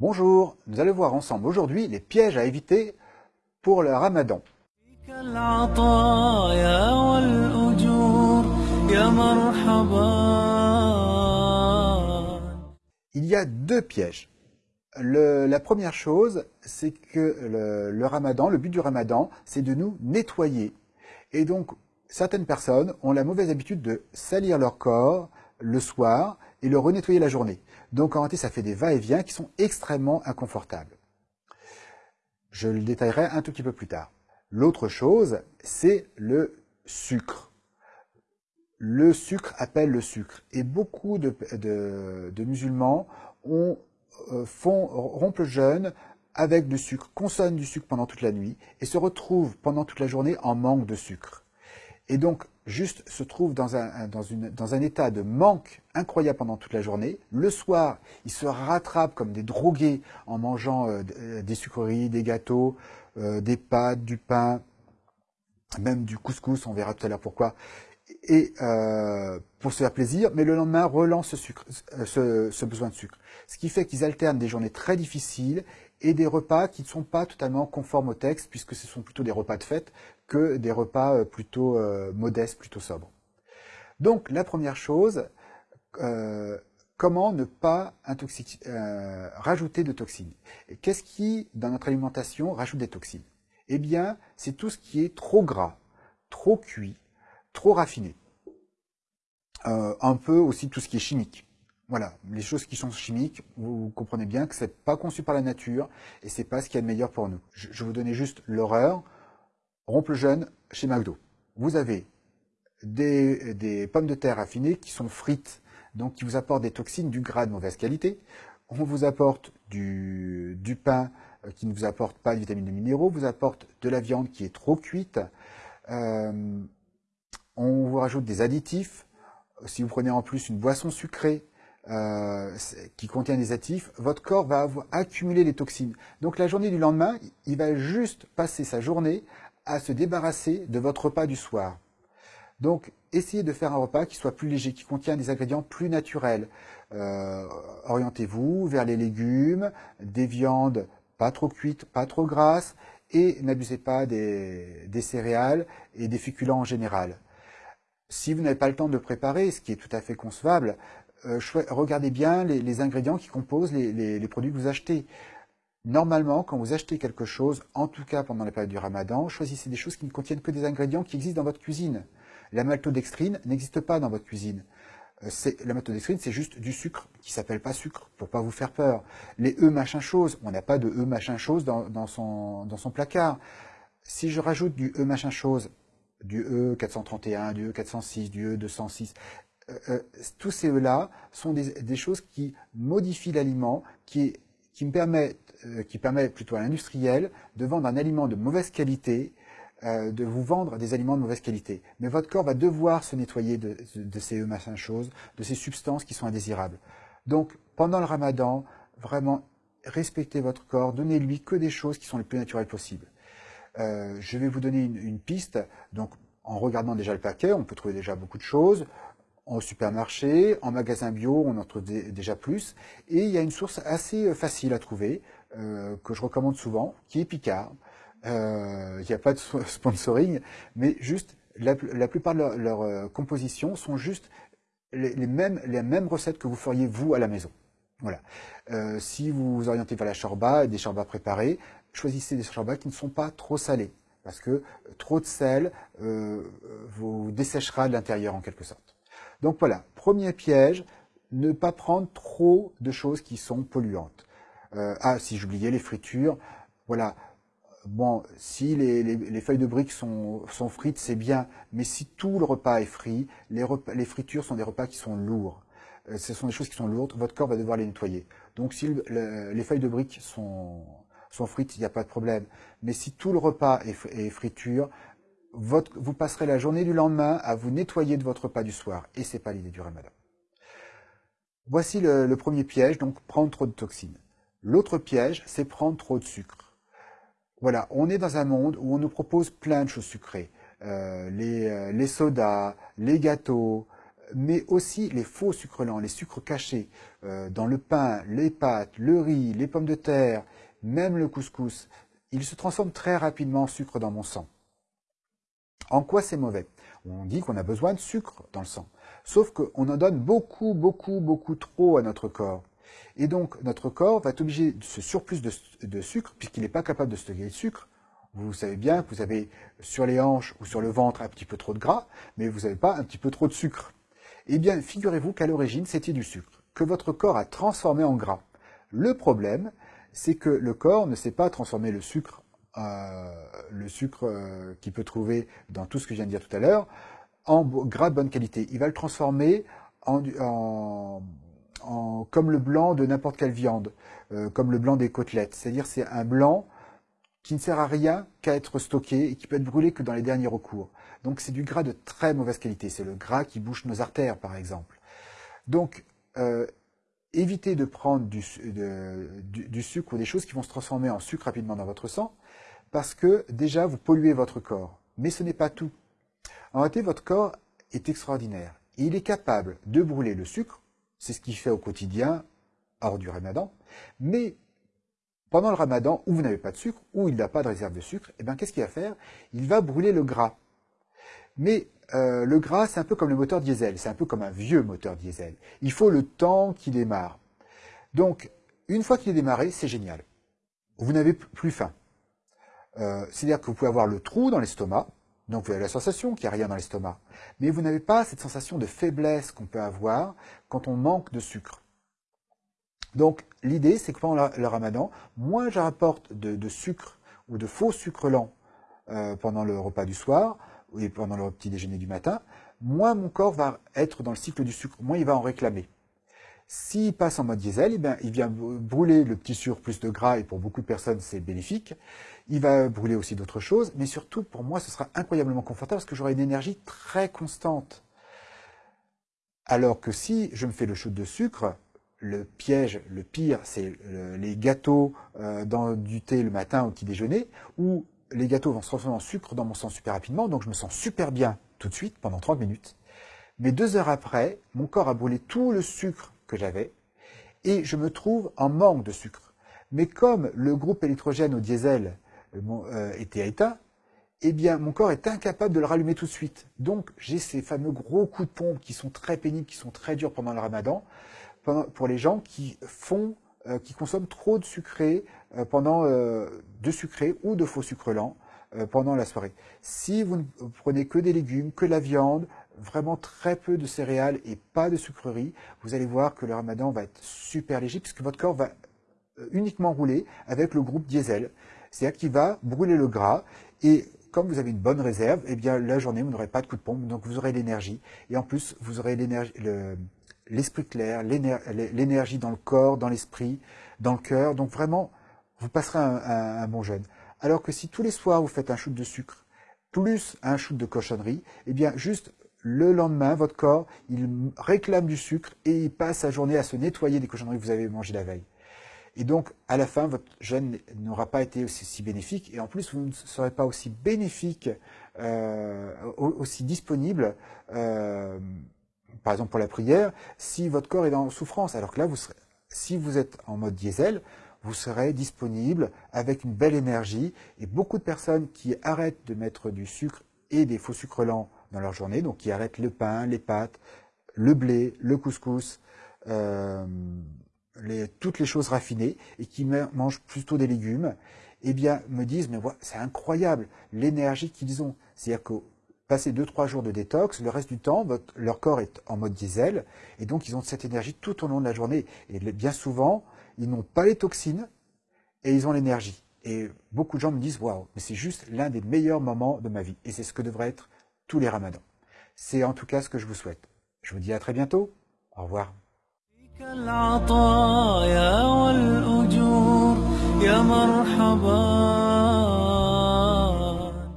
Bonjour, nous allons voir ensemble aujourd'hui les pièges à éviter pour le ramadan. Il y a deux pièges. la première chose, c'est que le, ramadan, le but du ramadan, c'est de nous nettoyer. Et donc, certaines personnes ont la mauvaise habitude de salir leur corps le soir et le renettoyer la journée. Donc en réalité, ça fait des va-et-vient qui sont extrêmement inconfortables. Je le détaillerai un tout petit peu plus tard. L'autre chose, c'est le sucre. Le sucre appelle le sucre. Et beaucoup de, musulmans euh, font, rompent le jeûne avec du sucre, consomment du sucre pendant toute la nuit et se retrouvent pendant toute la journée en manque de sucre. Et donc, juste se trouve dans un, état de manque incroyable pendant toute la journée. Le soir, ils se rattrapent comme des drogués en mangeant euh, euh, des sucreries, des gâteaux, euh, des pâtes, du pain, même du couscous, on verra tout à l'heure pourquoi, et pour se faire plaisir, mais le lendemain relance ce besoin de sucre. Ce qui fait qu'ils alternent des journées très difficiles et des repas qui ne sont pas totalement conformes au texte, puisque ce sont plutôt des repas de fête que des repas euh, plutôt euh, modestes, plutôt sobres. Donc la première chose, euh, comment ne pas rajouter de toxines? Qu'est-ce qui, dans notre alimentation, rajoute des toxines? Eh bien, c'est tout ce qui est trop gras, trop cuit, trop raffiné. un peu aussi tout ce qui est chimique. Voilà, les choses qui sont chimiques, vous comprenez bien que c'est pas conçu par la nature et c'est pas ce qui est le meilleur pour nous. Je, vous donner juste l'horreur. Rompe jeune chez McDo. Vous avez des, pommes de terre affinées qui sont frites, donc qui vous apportent des toxines, du gras de mauvaise qualité. On vous apporte du, pain euh, qui ne vous apporte pas de vitamines et de minéraux, vous apporte de la viande qui est trop cuite. Euh, on vous rajoute des additifs. Si vous prenez en plus une boisson sucrée, euh, qui contient des actifs, votre corps va accumulé les toxines. Donc la journée du lendemain, il va juste passer sa journée à se débarrasser de votre repas du soir. Donc essayez de faire un repas qui soit plus léger, qui contient des ingrédients plus naturels. Euh, orientez-vous vers les légumes, des viandes pas trop cuites, pas trop grasses, et n'abusez pas des, céréales et des féculents en général. Si vous n'avez pas le temps de préparer, ce qui est tout à fait concevable, euh, regardez bien les, ingrédients qui composent les, produits que vous achetez. Normalement, quand vous achetez quelque chose, en tout cas pendant la période du ramadan, choisissez des choses qui ne contiennent que des ingrédients qui existent dans votre cuisine. La maltodextrine n'existe pas dans votre cuisine. Euh, la maltodextrine, c'est juste du sucre qui s'appelle pas sucre, pour pas vous faire peur. Les E machin chose, on n'a pas de E machin chose dans, son, dans son placard. Si je rajoute du E machin chose, du E431, du E406, du E206, euh, euh, tous ces-là sont des, choses qui modifient l'aliment, qui, qui, me permettent, euh, qui permettent plutôt à l'industriel de vendre un aliment de mauvaise qualité, de vous vendre des aliments de mauvaise qualité. Mais votre corps va devoir se nettoyer de, ces machin choses, de ces substances qui sont indésirables. Donc, pendant le ramadan, vraiment, respectez votre corps, donnez-lui que des choses qui sont les plus naturelles possibles. je vais vous donner une, piste. Donc, en regardant déjà le paquet, on peut trouver déjà beaucoup de choses au supermarché, en magasin bio, on en trouve déjà plus. Et il y a une source assez euh, facile à trouver, euh, que je recommande souvent, qui est Picard. Euh, il n'y a pas de sponsoring, mais juste la, plupart de leurs compositions sont juste les, mêmes, les mêmes recettes que vous feriez vous à la maison. Voilà. si vous vous orientez vers la shorba, des shorbas préparés, choisissez des shorbas qui ne sont pas trop salés, parce que trop de sel vous desséchera de l'intérieur en quelque sorte. Donc voilà, premier piège, ne pas prendre trop de choses qui sont polluantes. Euh, ah, si j'oubliais les fritures, voilà. Bon, si les, feuilles de briques sont, frites, c'est bien, mais si tout le repas est frit, les, les fritures sont des repas qui sont lourds. Euh, ce sont des choses qui sont lourdes, votre corps va devoir les nettoyer. Donc si les feuilles de briques sont, frites, il n'y a pas de problème. Mais si tout le repas est, est friture, vous passerez la journée du lendemain à vous nettoyer de votre repas du soir. Et c'est pas l'idée du ramadan. Voici le, premier piège, donc prendre trop de toxines. L'autre piège, c'est prendre trop de sucre. Voilà, on est dans un monde où on nous propose plein de choses sucrées. Euh, les, euh, les, sodas, les gâteaux, mais aussi les faux sucres lents, les sucres cachés, euh, dans le pain, les pâtes, le riz, les pommes de terre, même le couscous, ils se transforment très rapidement en sucre dans mon sang. En quoi c'est mauvais? On dit qu'on a besoin de sucre dans le sang. Sauf qu'on en donne beaucoup, beaucoup, beaucoup trop à notre corps. Et donc, notre corps va être obligé de ce surplus de, sucre, puisqu'il n'est pas capable de stocker le sucre. Vous savez bien que vous avez sur les hanches ou sur le ventre un petit peu trop de gras, mais vous n'avez pas un petit peu trop de sucre. Eh bien, figurez-vous qu'à l'origine, c'était du sucre, que votre corps a transformé en gras. Le problème, c'est que le corps ne sait pas transformer le sucre, euh, le sucre euh, qu'il peut trouver dans tout ce que je viens de dire tout à l'heure, en gras de bonne qualité. Il va le transformer en, comme le blanc de n'importe quelle viande, euh, comme le blanc des côtelettes. C'est-à-dire c'est un blanc qui ne sert à rien qu'à être stocké et qui peut être brûlé que dans les derniers recours. Donc c'est du gras de très mauvaise qualité. C'est le gras qui bouche nos artères, par exemple. Donc, euh, évitez de prendre du, du, sucre ou des choses qui vont se transformer en sucre rapidement dans votre sang, parce que déjà, vous polluez votre corps. Mais ce n'est pas tout. En réalité, votre corps est extraordinaire. il est capable de brûler le sucre, c'est ce qu'il fait au quotidien, hors du ramadan, mais pendant le ramadan, où vous n'avez pas de sucre, où il n'a pas de réserve de sucre, eh bien, qu'est-ce qu'il va faire? Il va brûler le gras. Mais euh, le gras, c'est un peu comme le moteur diesel, c'est un peu comme un vieux moteur diesel. Il faut le temps qu'il démarre. Donc, une fois qu'il est démarré, c'est génial. Vous n'avez plus faim. Euh, c'est-à-dire que vous pouvez avoir le trou dans l'estomac, donc vous avez la sensation qu'il n'y a rien dans l'estomac. Mais vous n'avez pas cette sensation de faiblesse qu'on peut avoir quand on manque de sucre. Donc l'idée, c'est que pendant le ramadan, moins je rapporte de, sucre ou de faux sucre lent euh, pendant le repas du soir et pendant le petit déjeuner du matin, moins mon corps va être dans le cycle du sucre, moins il va en réclamer. S'il passe en mode diesel, eh il vient brûler le petit surplus de gras, et pour beaucoup de personnes, c'est bénéfique. Il va brûler aussi d'autres choses, mais surtout, pour moi, ce sera incroyablement confortable parce que j'aurai une énergie très constante. Alors que si je me fais le shoot de sucre, le piège, le pire, c'est les gâteaux euh, dans du thé le matin au petit déjeuner, où les gâteaux vont se transformer en sucre dans mon sang super rapidement, donc je me sens super bien tout de suite pendant 30 minutes. Mais deux heures après, mon corps a brûlé tout le sucre j'avais, et je me trouve en manque de sucre. Mais comme le groupe électrogène au diesel euh, était éteint, eh bien, mon corps est incapable de le rallumer tout de suite. Donc, j'ai ces fameux gros coups de pompe qui sont très pénibles, qui sont très durs pendant le ramadan, pour les gens qui font, euh, qui consomment trop de sucré euh, pendant de sucré ou de faux sucre lent pendant la soirée. Si vous ne prenez que des légumes, que la viande, vraiment très peu de céréales et pas de sucreries, vous allez voir que le ramadan va être super léger puisque votre corps va euh, uniquement rouler avec le groupe diesel. C'est-à-dire qu'il va brûler le gras et comme vous avez une bonne réserve, eh bien la journée vous n'aurez pas de coup de pompe, donc vous aurez l'énergie et en plus vous aurez l'esprit clair, l'énergie dans le corps, dans l'esprit, dans le cœur. Donc vraiment, vous passerez un, bon jeûne. Alors que si tous les soirs vous faites un shoot de sucre plus un shoot de cochonnerie, eh bien juste le lendemain, votre corps, il réclame du sucre et il passe sa journée à se nettoyer des cochonneries que vous avez mangées la veille. Et donc, à la fin, votre jeûne n'aura pas été aussi, bénéfique et en plus, vous ne serez pas aussi bénéfique, euh, aussi disponible, euh, par exemple pour la prière, si votre corps est en souffrance. Alors que là, si vous êtes en mode diesel, vous serez disponible avec une belle énergie et beaucoup de personnes qui arrêtent de mettre du sucre et des faux sucres lents dans leur journée, donc qui arrêtent le pain, les pâtes, le blé, le couscous, euh, toutes les choses raffinées, et qui mangent plutôt des légumes, eh bien, me disent, mais c'est incroyable, l'énergie qu'ils ont. C'est-à-dire que passer 2-3 jours de détox, le reste du temps, leur corps est en mode diesel, et donc ils ont cette énergie tout au long de la journée. Et bien souvent, ils n'ont pas les toxines, et ils ont l'énergie. Et beaucoup de gens me disent, waouh, mais c'est juste l'un des meilleurs moments de ma vie. Et c'est ce que devrait être tous les ramadans. C'est en tout cas ce que je vous souhaite. Je vous dis à très bientôt. Au revoir. يا مرحبا